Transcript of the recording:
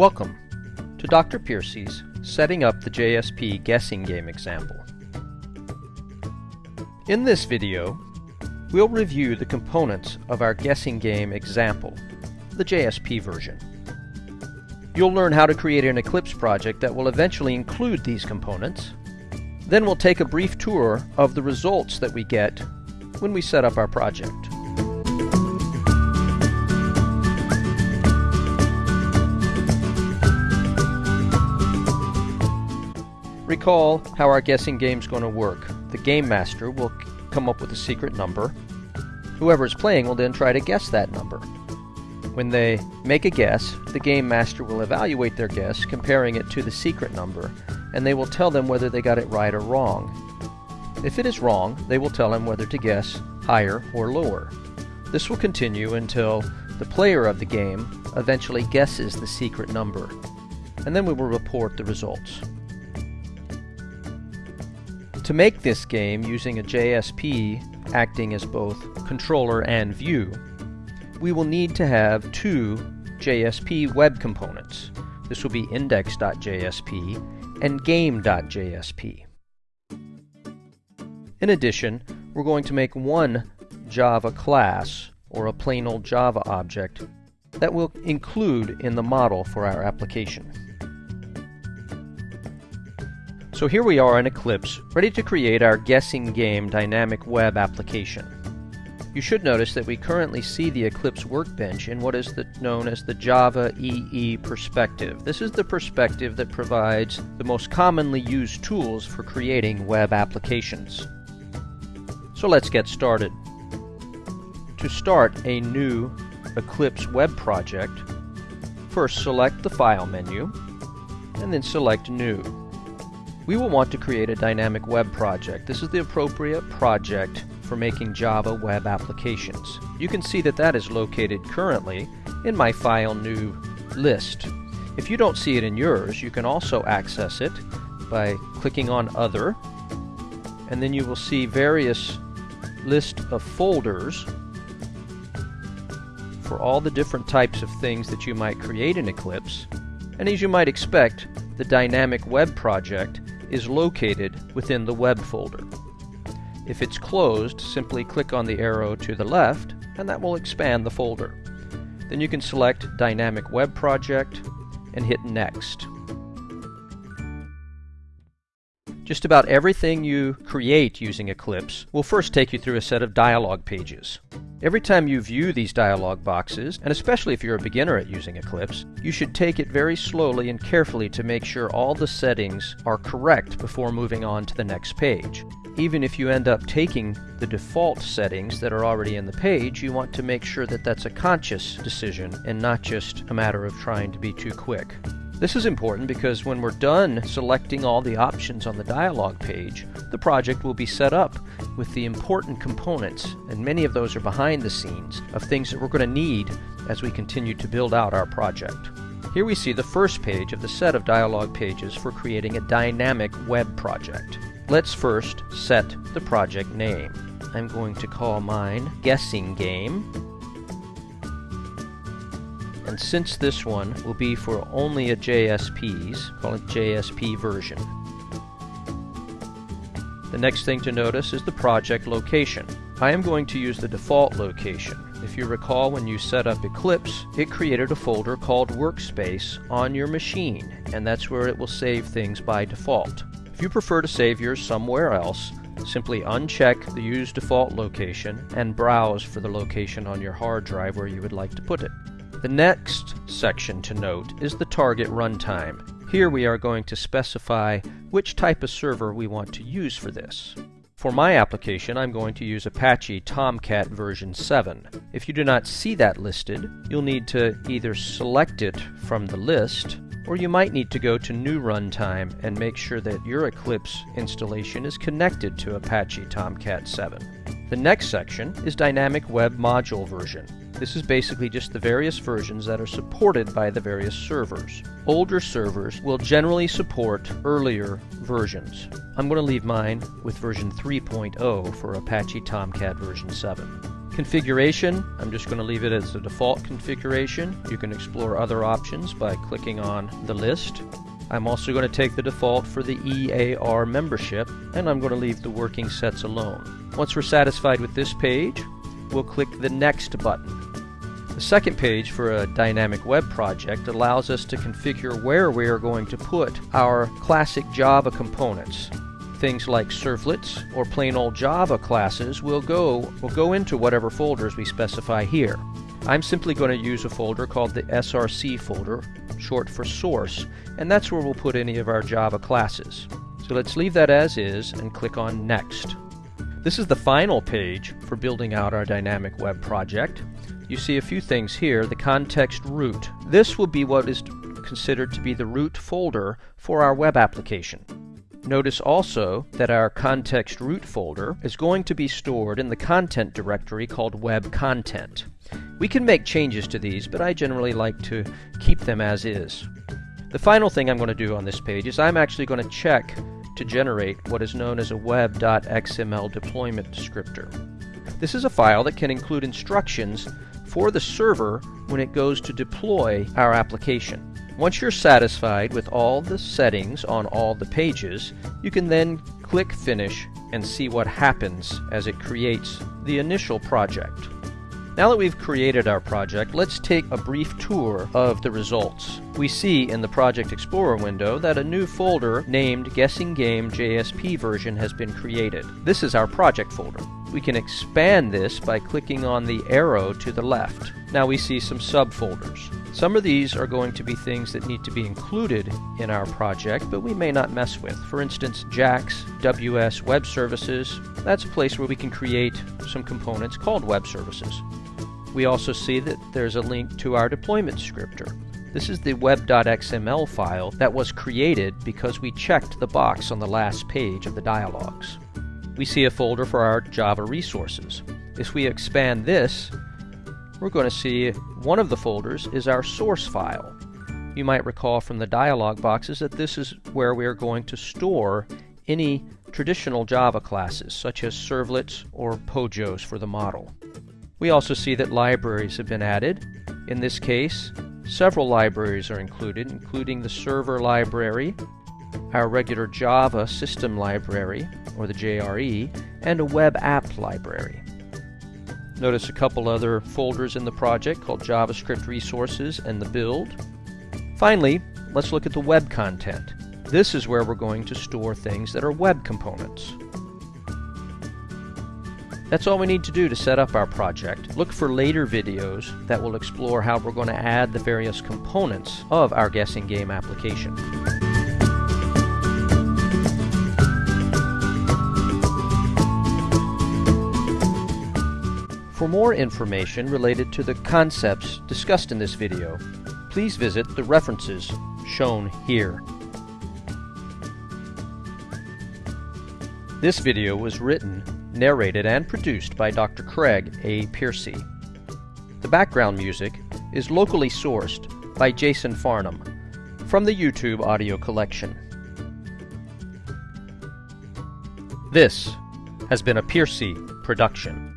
Welcome to Dr. Piercy's Setting Up the JSP Guessing Game example. In this video, we'll review the components of our guessing game example, the JSP version. You'll learn how to create an Eclipse project that will eventually include these components. Then we'll take a brief tour of the results that we get when we set up our project. Recall how our guessing game is going to work. The game master will come up with a secret number. Whoever is playing will then try to guess that number. When they make a guess, the game master will evaluate their guess, comparing it to the secret number, and they will tell them whether they got it right or wrong. If it is wrong, they will tell him whether to guess higher or lower. This will continue until the player of the game eventually guesses the secret number, and then we will report the results. To make this game using a JSP acting as both controller and view, we will need to have two JSP web components. This will be index.jsp and game.jsp. In addition, we're going to make one Java class, or a plain old Java object, that we'll include in the model for our application. So here we are in Eclipse, ready to create our guessing game dynamic web application. You should notice that we currently see the Eclipse workbench in what is the, known as the Java EE perspective. This is the perspective that provides the most commonly used tools for creating web applications. So let's get started. To start a new Eclipse web project, first select the File menu, and then select New. We will want to create a dynamic web project. This is the appropriate project for making Java web applications. You can see that that is located currently in my File New list. If you don't see it in yours, you can also access it by clicking on Other, and then you will see various list of folders for all the different types of things that you might create in Eclipse. And as you might expect, the dynamic web project is located within the web folder. If it's closed, simply click on the arrow to the left and that will expand the folder. Then you can select Dynamic Web Project and hit Next. Just about everything you create using Eclipse will first take you through a set of dialog pages. Every time you view these dialog boxes, and especially if you're a beginner at using Eclipse, you should take it very slowly and carefully to make sure all the settings are correct before moving on to the next page. Even if you end up taking the default settings that are already in the page, you want to make sure that that's a conscious decision and not just a matter of trying to be too quick. This is important because when we're done selecting all the options on the dialog page, the project will be set up with the important components, and many of those are behind the scenes, of things that we're going to need as we continue to build out our project. Here we see the first page of the set of dialog pages for creating a dynamic web project. Let's first set the project name. I'm going to call mine Guessing Game and since this one will be for only a JSPs, call it JSP version. The next thing to notice is the project location. I am going to use the default location. If you recall when you set up Eclipse, it created a folder called Workspace on your machine, and that's where it will save things by default. If you prefer to save yours somewhere else, simply uncheck the Use Default location and browse for the location on your hard drive where you would like to put it. The next section to note is the target runtime. Here we are going to specify which type of server we want to use for this. For my application, I'm going to use Apache Tomcat version 7. If you do not see that listed, you'll need to either select it from the list, or you might need to go to New Runtime and make sure that your Eclipse installation is connected to Apache Tomcat 7. The next section is Dynamic Web Module version. This is basically just the various versions that are supported by the various servers. Older servers will generally support earlier versions. I'm going to leave mine with version 3.0 for Apache Tomcat version 7. Configuration, I'm just going to leave it as the default configuration. You can explore other options by clicking on the list. I'm also going to take the default for the EAR membership, and I'm going to leave the working sets alone. Once we're satisfied with this page, we'll click the Next button. The second page for a dynamic web project allows us to configure where we are going to put our classic Java components. Things like servlets or plain old Java classes will go, will go into whatever folders we specify here. I'm simply going to use a folder called the SRC folder, short for source, and that's where we'll put any of our Java classes. So let's leave that as is and click on Next. This is the final page for building out our dynamic web project. You see a few things here. The context root. This will be what is considered to be the root folder for our web application. Notice also that our context root folder is going to be stored in the content directory called web content. We can make changes to these, but I generally like to keep them as is. The final thing I'm going to do on this page is I'm actually going to check to generate what is known as a web.xml deployment descriptor. This is a file that can include instructions for the server when it goes to deploy our application. Once you're satisfied with all the settings on all the pages, you can then click Finish and see what happens as it creates the initial project. Now that we've created our project, let's take a brief tour of the results. We see in the Project Explorer window that a new folder named Guessing Game JSP version has been created. This is our project folder. We can expand this by clicking on the arrow to the left. Now we see some subfolders. Some of these are going to be things that need to be included in our project, but we may not mess with. For instance, JAX, WS Web Services, that's a place where we can create some components called web services. We also see that there's a link to our deployment descriptor. This is the web.xml file that was created because we checked the box on the last page of the dialogues. We see a folder for our Java resources. If we expand this, we're going to see one of the folders is our source file. You might recall from the dialog boxes that this is where we are going to store any traditional Java classes, such as servlets or POJOs for the model. We also see that libraries have been added. In this case, several libraries are included, including the server library, our regular Java system library, or the JRE, and a web app library. Notice a couple other folders in the project called JavaScript Resources and the Build. Finally, let's look at the web content. This is where we're going to store things that are web components. That's all we need to do to set up our project. Look for later videos that will explore how we're going to add the various components of our guessing game application. For more information related to the concepts discussed in this video, please visit the references shown here. This video was written narrated and produced by Dr. Craig A. Piercy. The background music is locally sourced by Jason Farnham from the YouTube audio collection. This has been a Piercy production.